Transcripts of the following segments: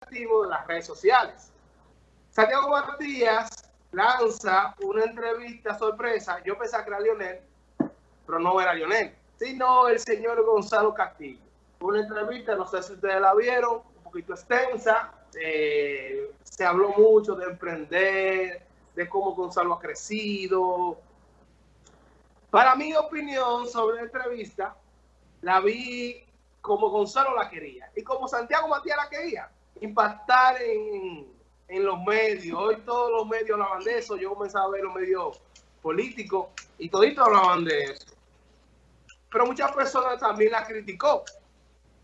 activo en las redes sociales. Santiago Matías lanza una entrevista sorpresa. Yo pensaba que era Lionel, pero no era Lionel, sino el señor Gonzalo Castillo. Una entrevista, no sé si ustedes la vieron, un poquito extensa. Eh, se habló mucho de emprender, de cómo Gonzalo ha crecido. Para mi opinión sobre la entrevista, la vi como Gonzalo la quería y como Santiago Matías la quería, impactar en, en los medios. Hoy todos los medios hablaban de eso, yo comencé a ver los medios políticos y toditos hablaban de eso. Pero muchas personas también la criticó.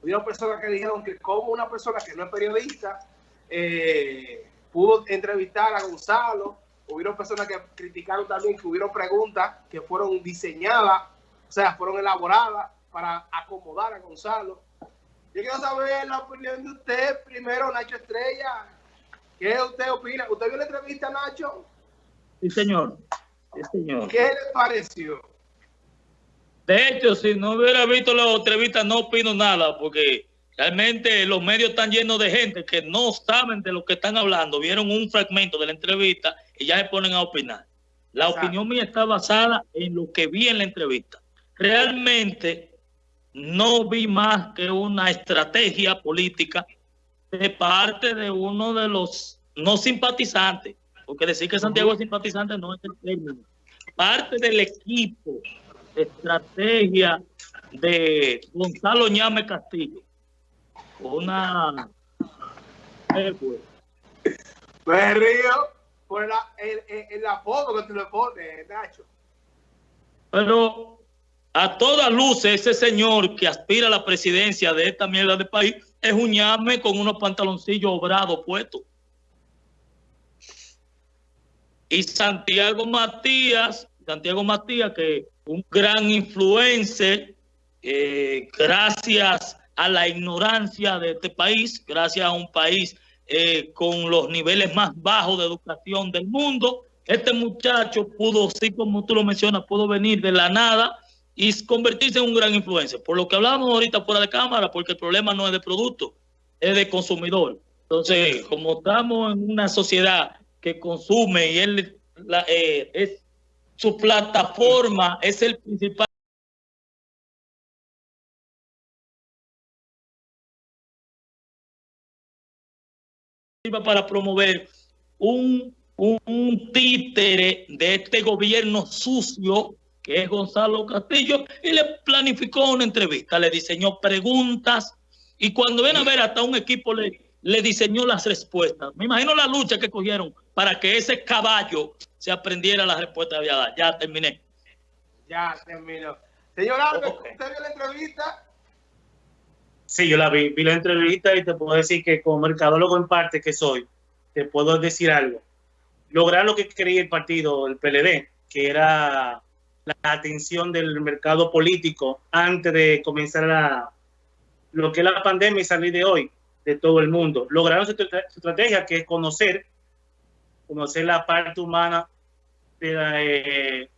Hubo personas que dijeron que como una persona que no es periodista eh, pudo entrevistar a Gonzalo. Hubieron personas que criticaron también que hubieron preguntas que fueron diseñadas, o sea, fueron elaboradas para acomodar a Gonzalo. Yo quiero saber la opinión de usted primero, Nacho Estrella. ¿Qué usted opina? ¿Usted vio la entrevista, Nacho? Sí, señor. Sí, señor. ¿Qué le pareció? De hecho, si no hubiera visto la entrevista, no opino nada, porque realmente los medios están llenos de gente que no saben de lo que están hablando. Vieron un fragmento de la entrevista y ya se ponen a opinar. La opinión mía está basada en lo que vi en la entrevista. Realmente no vi más que una estrategia política de parte de uno de los no simpatizantes, porque decir que Santiago es simpatizante no es el término, parte del equipo, estrategia de Gonzalo Ñame Castillo. Una... Me río por la, el, el, el apodo que tú le pones, Nacho. Pero a todas luces, ese señor que aspira a la presidencia de esta mierda de país es un ñame con unos pantaloncillos obrados puestos. Y Santiago Matías, Santiago Matías, que un gran influencer, eh, gracias a la ignorancia de este país, gracias a un país eh, con los niveles más bajos de educación del mundo, este muchacho pudo, sí como tú lo mencionas, pudo venir de la nada y convertirse en un gran influencer. Por lo que hablábamos ahorita fuera de cámara, porque el problema no es de producto, es de consumidor. Entonces, como estamos en una sociedad que consume y él la, eh, es su plataforma es el principal para promover un, un títere de este gobierno sucio que es Gonzalo Castillo, y le planificó una entrevista, le diseñó preguntas, y cuando ven a ver hasta un equipo le, le diseñó las respuestas. Me imagino la lucha que cogieron para que ese caballo se aprendiera las respuestas de dar. Ya terminé. Ya terminó. Señor Albert, okay. ¿usted vio la entrevista? Sí, yo la vi, vi la entrevista y te puedo decir que como mercadólogo en parte que soy, te puedo decir algo. Lograr lo que quería el partido, el PLD, que era la atención del mercado político antes de comenzar la, lo que es la pandemia y salir de hoy de todo el mundo. Lograron su, su estrategia que es conocer, conocer la parte humana de la, eh,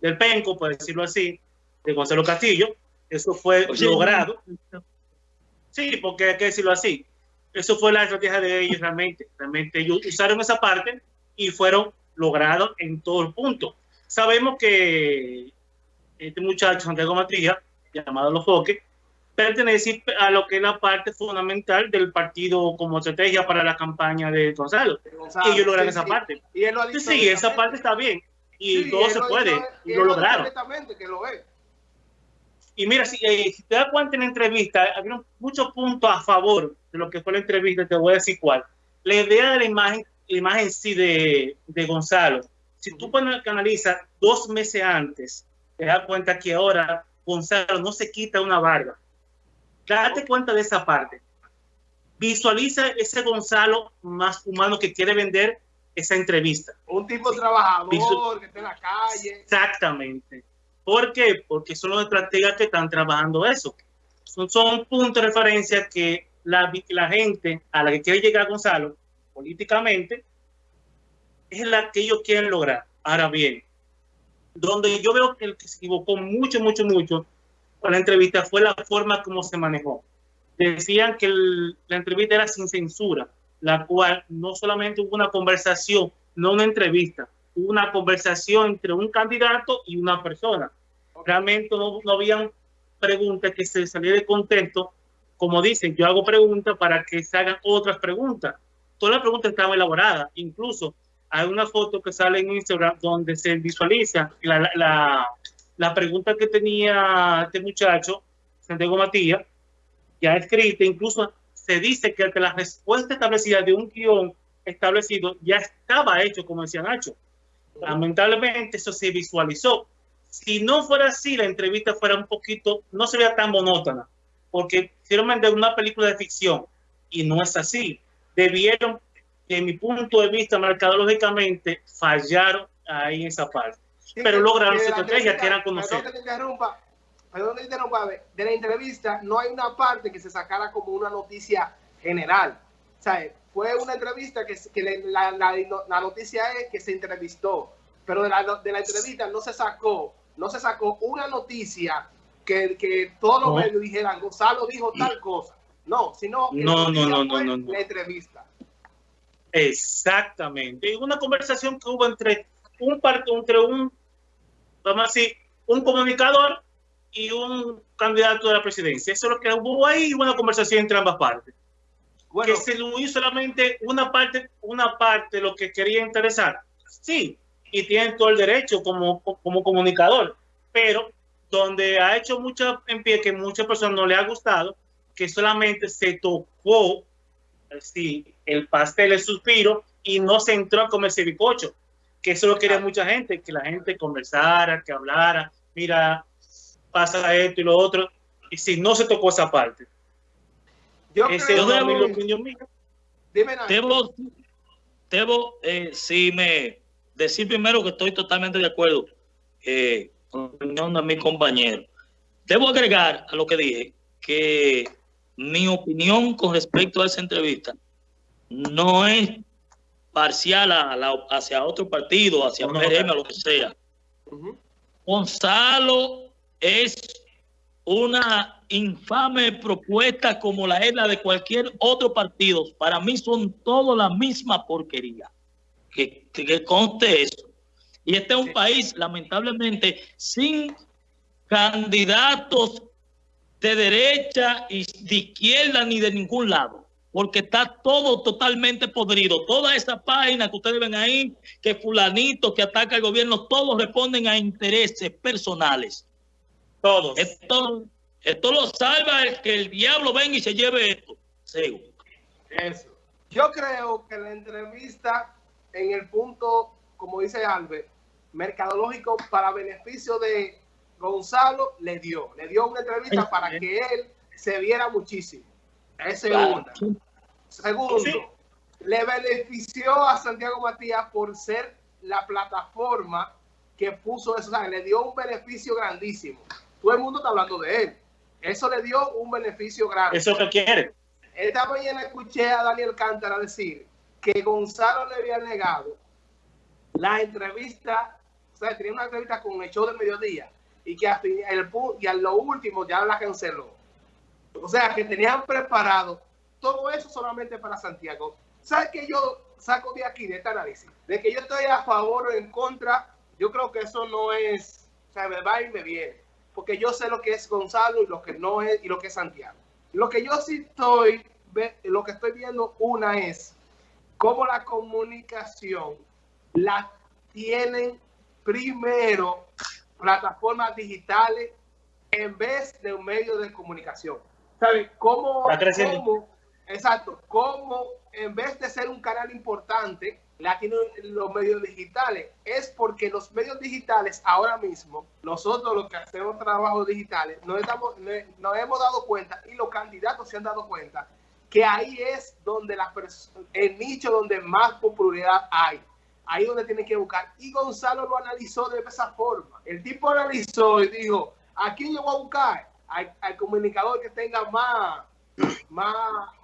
del penco, por decirlo así, de Gonzalo Castillo. Eso fue Oye, logrado. Sí, porque hay que decirlo así. Eso fue la estrategia de ellos realmente. Realmente ellos usaron esa parte y fueron logrados en todo el punto. Sabemos que este muchacho, Santiago Matías, llamado Los Foques, pertenece a lo que es la parte fundamental del partido como estrategia para la campaña de Gonzalo. Gonzalo y ellos logran sí, esa sí. parte. Y él lo ha dicho sí, sí, esa parte está bien. Y sí, todo se puede. Dicho, y lo lograron. Que lo ve. Y mira, si, eh, si, te das cuenta en la entrevista, había muchos puntos a favor de lo que fue la entrevista, te voy a decir cuál. La idea de la imagen, la imagen sí de, de Gonzalo, si tú analizas dos meses antes, te das cuenta que ahora Gonzalo no se quita una barba. Date cuenta de esa parte. Visualiza ese Gonzalo más humano que quiere vender esa entrevista. Un tipo trabajador que está en la calle. Exactamente. ¿Por qué? Porque son los estrategas que están trabajando eso. Son, son puntos de referencia que la, la gente a la que quiere llegar Gonzalo políticamente es la que ellos quieren lograr. Ahora bien, donde yo veo que el que se equivocó mucho, mucho, mucho con la entrevista fue la forma como se manejó. decían que la entrevista era sin censura, la cual no solamente hubo una conversación, no una entrevista, hubo una conversación entre un candidato y una persona. Realmente no, no habían preguntas que se salieran de contexto. Como dicen, yo hago preguntas para que se hagan otras preguntas. Todas las preguntas estaban elaboradas. Incluso hay una foto que sale en Instagram donde se visualiza la, la, la pregunta que tenía este muchacho, Santiago Matías, ya escrita, incluso se dice que la respuesta establecida de un guion establecido ya estaba hecho, como decía Nacho. Lamentablemente eso se visualizó. Si no fuera así, la entrevista fuera un poquito, no sería tan monótona, porque hicieron vender una película de ficción y no es así. Debieron, de mi punto de vista, mercadológicamente, fallaron ahí en esa parte. Pero lograron su estrategia que eran conocer perdón de la entrevista no hay una parte que se sacara como una noticia general. O sea, fue una entrevista que, que la, la, la, noticia es que se entrevistó, pero de la, de la entrevista no se sacó, no se sacó una noticia que, que todos los medios dijeran, Gonzalo dijo tal cosa. No, sino no, no, no, no, no, la entrevista. Exactamente. Una conversación que hubo entre un, entre un, vamos a decir, un comunicador y un candidato de la presidencia. Eso es lo que hubo ahí, una conversación entre ambas partes. Bueno, que se lo hizo solamente una parte, una parte lo que quería interesar. Sí, y tienen todo el derecho como, como comunicador, pero donde ha hecho mucha en pie que muchas personas no le ha gustado, que solamente se tocó sí, el pastel, el suspiro, y no se entró a comer ese bicocho, que eso lo quería mucha gente, que la gente conversara, que hablara, mira, pasa esto y lo otro, y si no se tocó esa parte. Yo Ese creo, debo, mi opinión mía. Dime Debo, debo eh, si me decir primero que estoy totalmente de acuerdo eh, con la opinión de mi compañero. Debo agregar a lo que dije que mi opinión con respecto a esa entrevista no es parcial a la, hacia otro partido, hacia no, PRM, lo que sea. Gonzalo es una infame propuesta como la es la de cualquier otro partido. Para mí son todos la misma porquería. Que, que conste eso. Y este es un país, lamentablemente, sin candidatos de derecha y de izquierda ni de ningún lado. Porque está todo totalmente podrido. Toda esa página que ustedes ven ahí, que fulanito, que ataca al gobierno, todos responden a intereses personales todos. Esto, esto lo salva el que el diablo venga y se lleve esto. Eso. Yo creo que la entrevista en el punto, como dice Albert, mercadológico para beneficio de Gonzalo, le dio. Le dio una entrevista para que él se viera muchísimo. Es segunda. Segundo, le benefició a Santiago Matías por ser la plataforma que puso eso. O sea, le dio un beneficio grandísimo todo el mundo está hablando de él. Eso le dio un beneficio grande. Eso que quiere. Esta mañana escuché a Daniel Cántara decir que Gonzalo le había negado la entrevista, o sea, tenía una entrevista con el show del mediodía y que el, y a lo último ya la canceló. O sea, que tenían preparado todo eso solamente para Santiago. ¿Sabes qué yo saco de aquí, de este análisis? De que yo estoy a favor o en contra, yo creo que eso no es, o sea, me va y me viene porque yo sé lo que es Gonzalo y lo que no es y lo que es Santiago. Lo que yo sí estoy, lo que estoy viendo una es cómo la comunicación la tienen primero plataformas digitales en vez de un medio de comunicación. ¿Sabes? ¿Cómo, cómo, exacto, cómo en vez de ser un canal importante, la tienen los medios digitales. Es porque los medios digitales ahora mismo, nosotros los que hacemos trabajos digitales, nos, estamos, nos hemos dado cuenta y los candidatos se han dado cuenta que ahí es donde la el nicho donde más popularidad hay. Ahí donde tienen que buscar. Y Gonzalo lo analizó de esa forma. El tipo analizó y dijo, ¿a quién yo voy a buscar? Al, al comunicador que tenga más, más,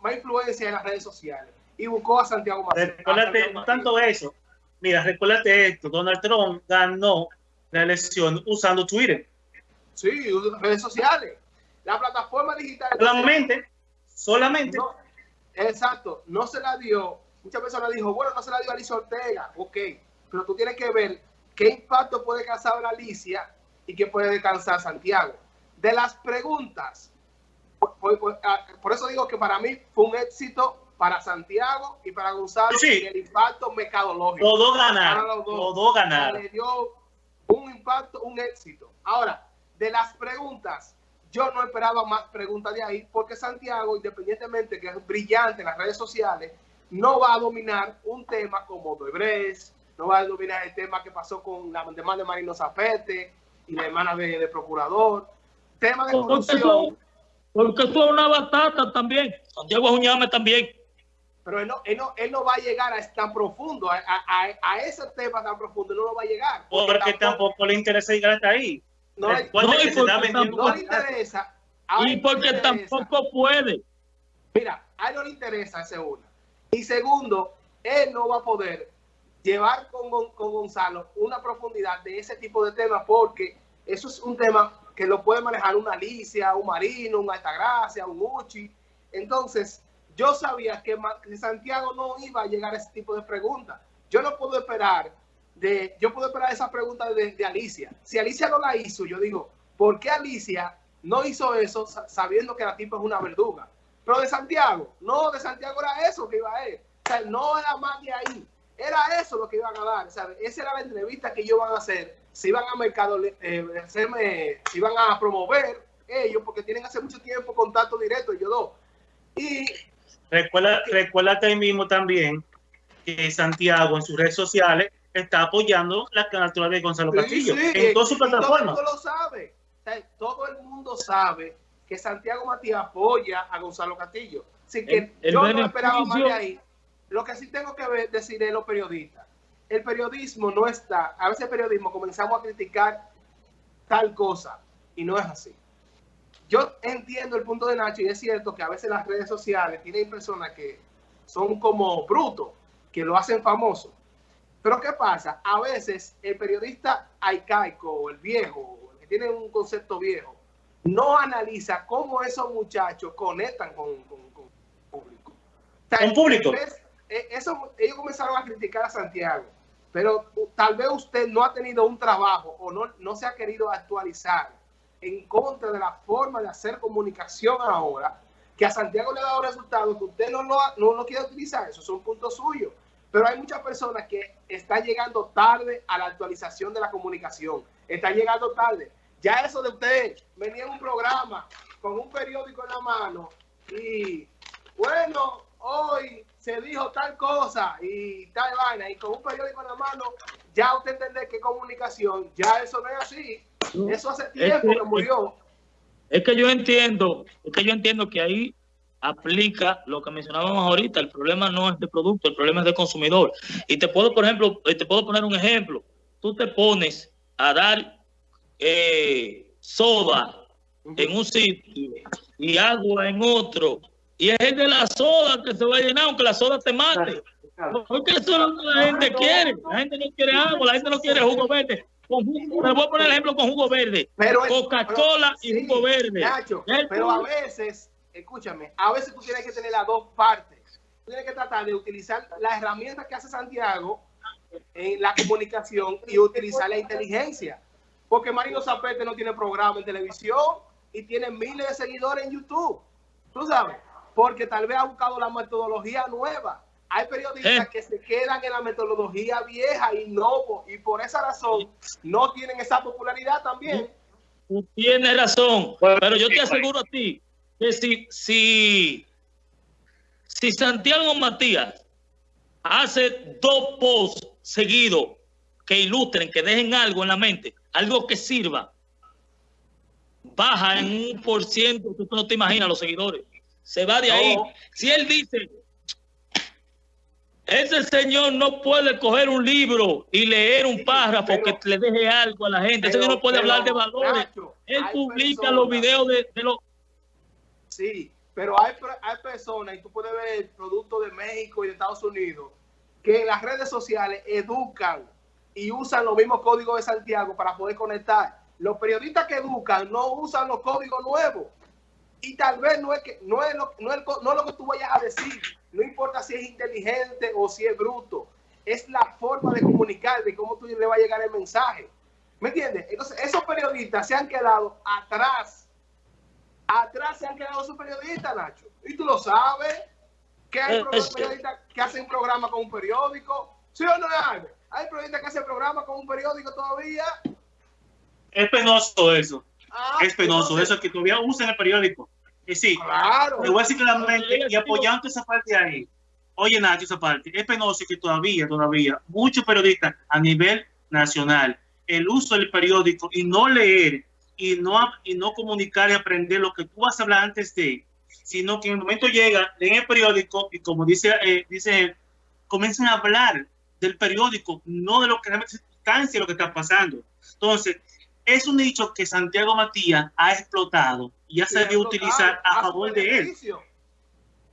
más influencia en las redes sociales y buscó a Santiago Matías. Recuérdate, no tanto eso. Mira, recuérdate esto, Donald Trump ganó la elección usando Twitter. Sí, redes sociales. La plataforma digital. Solamente, solamente. exacto, no se la dio. Muchas personas dijo, bueno, no se la dio a Alicia Ortega, ok, pero tú tienes que ver qué impacto puede causar Alicia y qué puede descansar Santiago. De las preguntas, ah, por, eso digo que para mí fue un éxito para Santiago y para Gonzalo el impacto mercadológico. Todo ganar, todo ganar. Le dio un impacto, un éxito. Ahora, de las preguntas, yo no esperaba más preguntas de ahí porque Santiago, independientemente que es brillante en las redes sociales, no va a dominar un tema como Doebres, no va a dominar el tema que pasó con la demanda de Marino Zapete y la hermana de, procurador. Tema de corrupción. Porque es una batata también. Santiago Juñame también. Pero él no, él no, él no va a llegar a tan profundo, a, a, a, ese tema tan profundo, no lo va a llegar. Porque, tampoco, le interesa llegar hasta ahí. No, le, interesa. y porque tampoco puede. Mira, a él no le interesa ese uno. Y segundo, él no va a poder llevar con, con Gonzalo una profundidad de ese tipo de temas porque eso es un tema que lo puede manejar una Alicia, un Marino, un Altagracia, un Uchi. Entonces, yo sabía que, Santiago no iba a llegar a ese tipo de preguntas. Yo no puedo esperar de, yo puedo esperar esa pregunta de, Alicia. Si Alicia no la hizo, yo digo, ¿por qué Alicia no hizo eso sabiendo que la tipa es una verduga? Pero de Santiago, no, de Santiago era eso que iba a ir. O sea, no era más de ahí. Era eso lo que iban a dar. Sea, esa era la entrevista que ellos van a hacer. Se iban a mercado, eh, se iban a promover ellos porque tienen hace mucho tiempo contacto directo, ellos dos. Y recuerda, recuerda ahí mismo también que Santiago en sus redes sociales está apoyando la candidatura de Gonzalo Castillo en todas sus plataformas. Todo el mundo lo sabe. todo el mundo sabe que Santiago Matías apoya a Gonzalo Castillo. Así que yo no esperaba más de ahí. Lo que sí tengo que ver, decir es los periodistas. El periodismo no está, a veces el periodismo comenzamos a criticar tal cosa y no es así. Yo entiendo el punto de Nacho y es cierto que a veces las redes sociales tienen personas que son como brutos, que lo hacen famoso. Pero ¿qué pasa? A veces el periodista arcaico o el viejo, el que tiene un concepto viejo, no analiza cómo esos muchachos conectan con, con, con público. ¿Con público? Eh, eso, ellos comenzaron a criticar a Santiago, pero tal vez usted no ha tenido un trabajo o no, no se ha querido actualizar en contra de la forma de hacer comunicación ahora, que a Santiago le ha dado resultados que usted no lo, no lo quiere utilizar, esos son puntos suyos. Pero hay muchas personas que están llegando tarde a la actualización de la comunicación, están llegando tarde. Ya eso de usted venía en un programa con un periódico en la mano y bueno, hoy se dijo tal cosa y tal vaina y con un periódico en la mano, ya usted entiende que comunicación, ya eso no es así. Eso hace tiempo que, murió. Es que yo entiendo, es que yo entiendo que ahí aplica lo que mencionábamos ahorita. El problema no es de producto, el problema es de consumidor. Y te puedo, por ejemplo, te puedo poner un ejemplo. Tú te pones a dar eh, soda en un sitio y agua en otro. Y es el de la soda que se va a llenar, aunque la soda te mate. Porque eso es lo que la gente quiere. La gente no quiere agua, la gente no quiere jugo verde. me voy a poner el ejemplo con jugo verde. Coca-Cola y jugo verde. pero a veces, escúchame, a veces tú tienes que tener las dos partes. Tú tienes que tratar de utilizar la herramienta que hace Santiago en la comunicación y utilizar la inteligencia. Porque Marino Zapete no tiene programa en televisión y tiene miles de seguidores en YouTube. Tú sabes, porque tal vez ha buscado la metodología nueva hay periodistas eh. que se quedan en la metodología vieja y no, y por esa razón no tienen esa popularidad también. Tú tienes razón, pero yo te aseguro a ti que si, si, si Santiago Matías hace dos posts seguidos que ilustren, que dejen algo en la mente, algo que sirva, baja en un por ciento, tú no te imaginas los seguidores. Se va de ahí. Si él dice, ese señor no puede coger un libro y leer un párrafo que le deje algo a la gente. Ese señor no puede hablar de valores. Él publica los videos de, los... Sí, pero hay, hay personas, y tú puedes ver el producto de México y de Estados Unidos, que en las redes sociales educan y usan los mismos códigos de Santiago para poder conectar. Los periodistas que educan no usan los códigos nuevos. Y tal vez no es, que, no, es lo, no, es, no lo que tú vayas a decir, no importa si es inteligente o si es bruto, es la forma de comunicar, de cómo tú le va a llegar el mensaje. ¿Me entiendes? Entonces, esos periodistas se han quedado atrás. Atrás se han quedado esos periodistas, Nacho. Y tú lo sabes, que hay eh, periodistas que hacen programa con un periódico. ¿Sí o no hay? Hay periodistas que hacen programa con un periódico todavía. Es penoso eso. Ah, es penoso eso que todavía usan el periódico. Y sí, claro. te voy a decir claramente y apoyando esa parte ahí. Oye, Nacho, esa parte. Es penoso que todavía, todavía, muchos periodistas a nivel nacional, el uso del periódico y no leer y no, y no comunicar y aprender lo que tú vas a hablar antes de, sino que en el momento llega, leen el periódico y como dice, eh, dice él, comienzan a hablar del periódico, no de lo que realmente es lo que está pasando. Entonces, es un nicho que Santiago Matías ha explotado y ha sabido utilizar a, favor de él,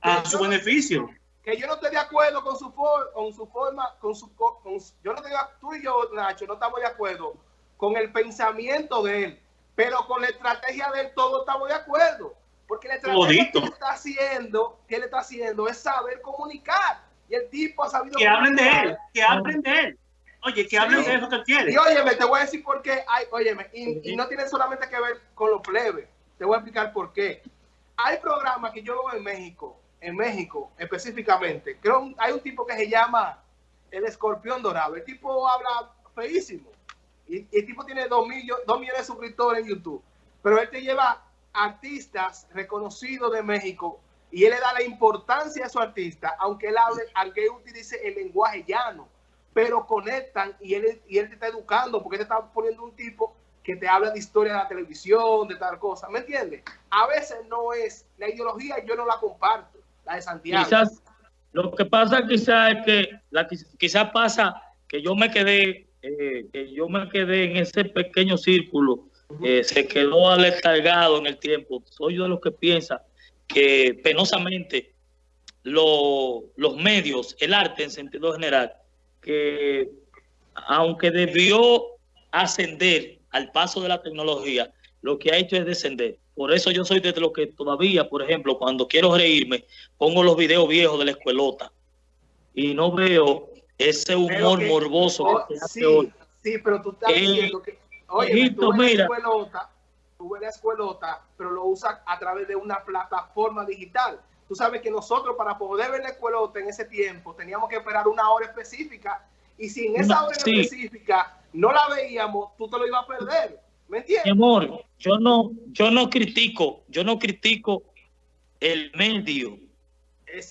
a su beneficio. Que yo no estoy de acuerdo con su, con su forma, con su, con, yo no estoy, tú y yo, Nacho, no estamos de acuerdo con el pensamiento de él, pero con la estrategia de él todos estamos de acuerdo, porque la estrategia que él está haciendo, que él está haciendo es saber comunicar y el tipo ha sabido que hablen de él, que hablen de él. Oye, que hablen de eso que quiere. Y óyeme, te voy a decir por qué. Hay, óyeme, y, no tiene solamente que ver con los plebes. Te voy a explicar por qué. Hay programas que yo veo en México, en México específicamente. Creo hay un tipo que se llama el escorpión dorado. El tipo habla feísimo. Y, el tipo tiene dos, millones, dos millones de suscriptores en YouTube. Pero él te lleva artistas reconocidos de México y él le da la importancia a su artista, aunque él hable, aunque él utilice el lenguaje llano pero conectan y él, y él te está educando porque te está poniendo un tipo que te habla de historia de la televisión, de tal cosa, ¿me entiendes? A veces no es, la ideología yo no la comparto, la de Santiago. Quizás, lo que pasa quizás es que, la, quizás pasa que yo me quedé, eh, que yo me quedé en ese pequeño círculo, eh, se quedó aletargado en el tiempo. Soy yo de los que piensa que penosamente los medios, el arte en sentido general, que aunque debió ascender al paso de la tecnología, lo que ha hecho es descender. Por eso yo soy de los que todavía, por ejemplo, cuando quiero reírme, pongo los videos viejos de la escuelota y no veo ese humor morboso que se hace hoy. Sí, pero tú estás eh, diciendo que, oye, tú ves la escuelota, ves la escuelota, pero lo usas a través de una plataforma digital. Tú sabes que nosotros para poder ver la escuelota en ese tiempo teníamos que esperar una hora específica y si en esa hora específica no la veíamos, tú te lo ibas a perder. ¿Me entiendes? Mi amor, yo no, yo no critico, yo no critico el medio.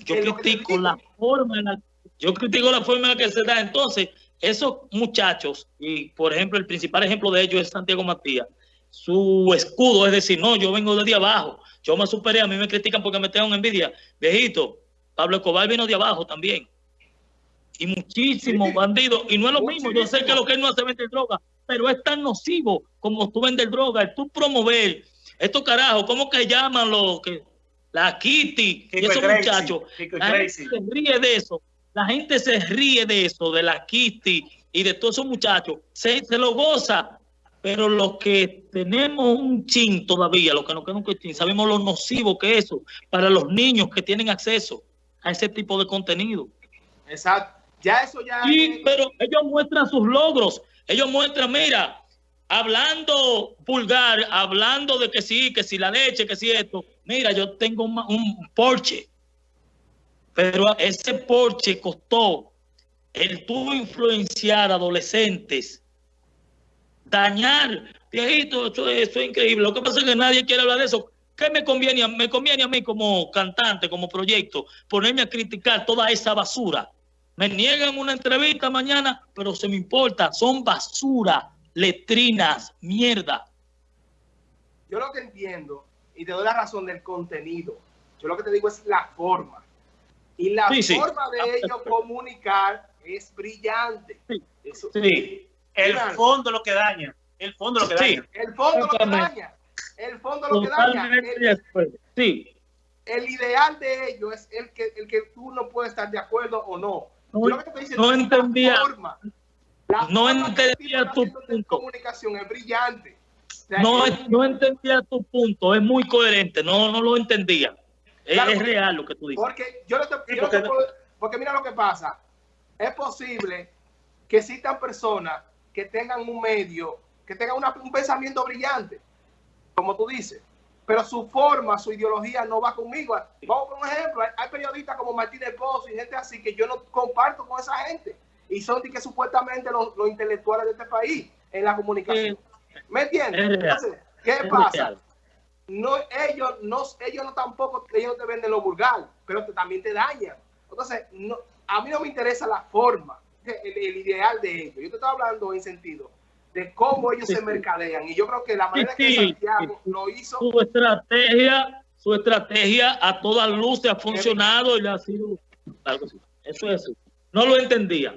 yo critico la forma en la, yo critico la forma en la que se da. Entonces, esos muchachos, y por ejemplo, el principal ejemplo de ellos es Santiago Matías, su escudo es decir, no, yo vengo de abajo, yo me superé, a mí me critican porque me tengo envidia. Viejito, Pablo Escobar vino de abajo también. Y muchísimos bandidos. Y no es lo mismo. Yo sé que lo que él no hace vender droga, pero es tan nocivo como tú vender droga. tú promover estos carajos, ¿cómo que llaman los que la Kitty y esos muchachos? La gente se ríe de eso. La gente se ríe de eso, de la Kitty y de todos esos muchachos. Se, se lo goza pero los que tenemos un chin todavía, los que no quedan un chin, sabemos lo nocivo que es eso para los niños que tienen acceso a ese tipo de contenido. Exacto. Ya eso ya. Sí, pero ellos muestran sus logros. Ellos muestran, mira, hablando vulgar, hablando de que sí, que si la leche, que si esto. Mira, yo tengo un, un Porsche. Pero ese Porsche costó el tuvo influenciar adolescentes dañar. Viejito, eso, es increíble. Lo que pasa es que nadie quiere hablar de eso. ¿Qué me conviene? Me conviene a mí como cantante, como proyecto, ponerme a criticar toda esa basura. Me niegan una entrevista mañana, pero se me importa. Son basura, letrinas, mierda. Yo lo que entiendo, y te doy la razón del contenido, yo lo que te digo es la forma. Y la forma de ellos comunicar es brillante. sí. El fondo lo que daña. El fondo lo que daña. El fondo lo que daña. El fondo lo que daña. El, sí. El ideal de ellos es el que, el que tú no puedes estar de acuerdo o no. No, entendía. no entendía tu punto. comunicación es brillante. no, no entendía tu punto, es muy coherente, no, no lo entendía. Es, Claro, es porque- real lo que tú dices. Porque yo no te, Sí, yo no te puedo- porque mira lo que pasa. Es posible que existan personas que tengan un medio, que tengan una- un pensamiento brillante, como tú dices, pero su forma, su ideología no va conmigo. Vamos por un ejemplo, hay, hay periodistas como Martínez Pozo y gente así que yo no comparto con esa gente y son de que supuestamente los, los intelectuales de este país en la comunicación. ¿Me entiendes? Entonces, ¿qué Es pasa? real. no ellos no ellos no tampoco ellos te venden lo vulgar pero te- también te dañan entonces no, a mí no me interesa la forma el, el ideal de ellos yo te estoy hablando en sentido de cómo ellos Sí, se mercadean y yo creo que la manera Sí, que Santiago sí. lo hizo Su estrategia, su estrategia a todas luces ha funcionado y le ha sido algo así. Eso es así. No lo entendía.